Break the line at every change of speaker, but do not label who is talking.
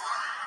Sorry.